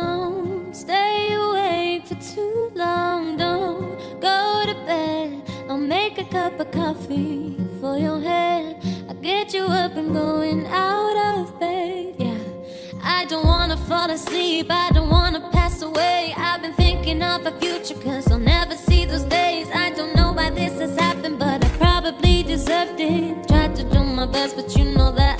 Don't stay awake for too long. Don't go to bed. I'll make a cup of coffee for your head. I'll get you up and going out of bed. Yeah. I don't wanna fall asleep. I don't wanna pass away. I've been thinking of the future, cause I'll never see those days. I don't know why this has happened, but I probably deserved it. Tried to do my best, but you know that.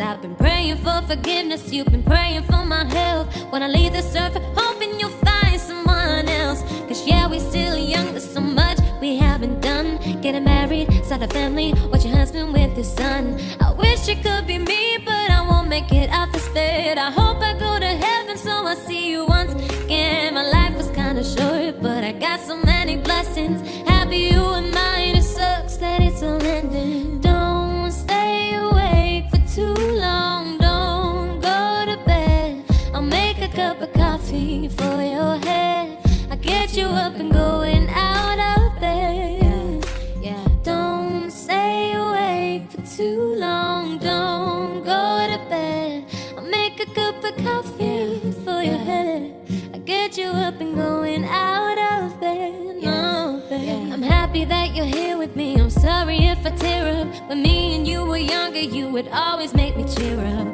I've been praying for forgiveness. You've been praying for my health. When I leave this earth, hoping you'll find someone else. Cause yeah, we're still young, there's so much we haven't done. Getting married, start a family, watch your husband with his son. I wish it could be me, but I won't make it out this bed. I hope I go to heaven, so I see you once again. My life was kinda short, but I got so many for your head. I'll get you up and going out of bed. Yeah, don't stay awake for too long, don't go to bed. I'll make a cup of coffee for your head. I'll get you up and going out of bed. No, bed. I'm happy that you're here with me. I'm sorry if I tear up. When me and you were younger, you would always make me cheer up.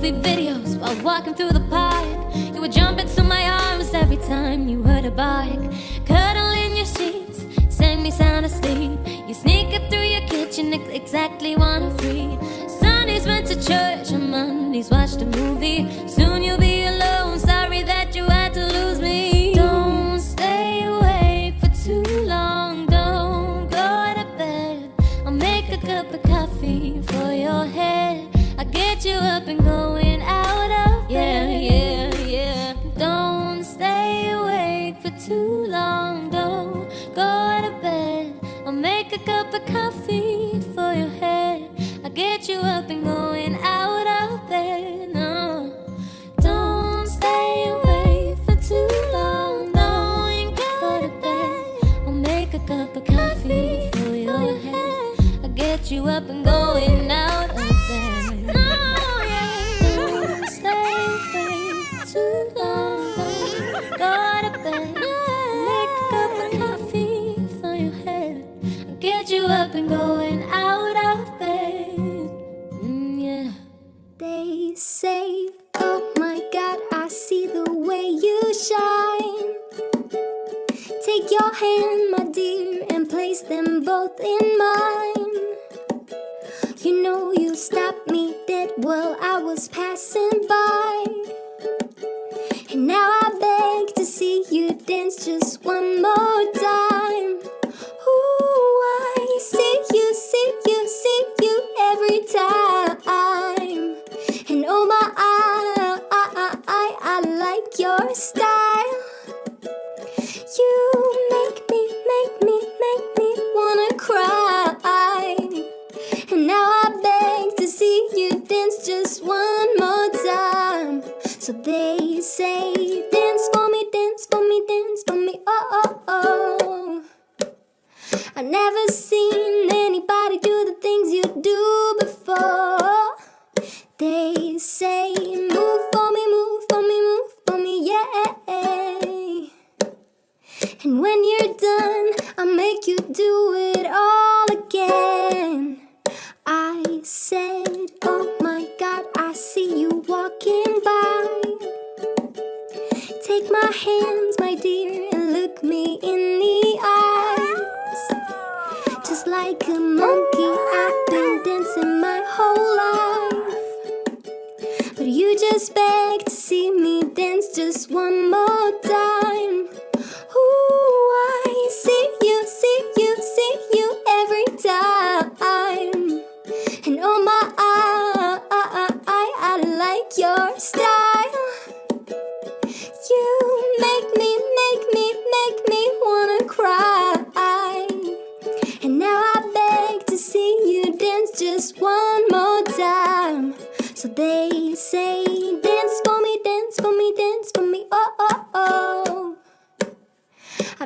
Goofy videos while walking through the park. You would jump into my arms every time you heard a bark. Cuddle in your sheets, send me sound asleep. You sneak up through your kitchen exactly one or three. Sundays went to church, and Mondays watched a movie. A coffee for your head. I'll get you up and going out of bed. No, don't stay awake for too long. Don't go to bed. I'll make a cup of coffee for your head. I'll get you up and going Take your hand, my dear, and place them both in mine. You know you stopped me dead while I was passing by. Walking by. Take my hands, my dear, and look me in the eyes. Just like a monkey, I've been dancing my whole life. But you just beg to see me dance just one more time.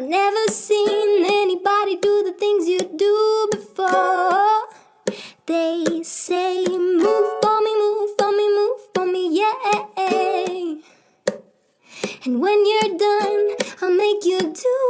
I've never seen anybody do the things you do before. They say, move for me, move for me, move for me, yeah. And when you're done, I'll make you do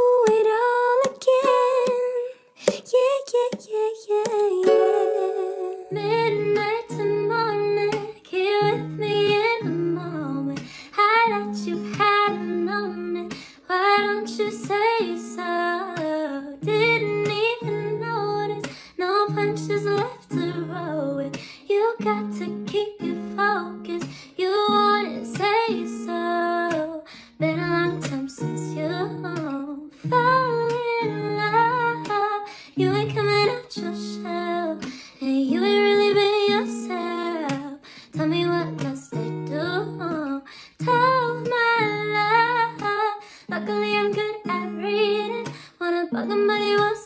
choices left to roll with. You got to keep your focus. You wouldn't say so. Been a long time since you fell in love. You ain't coming out your shell. And you ain't really been yourself. Tell me what must I do? Tell my love. Luckily I'm good at reading. Wanna bug him but he won't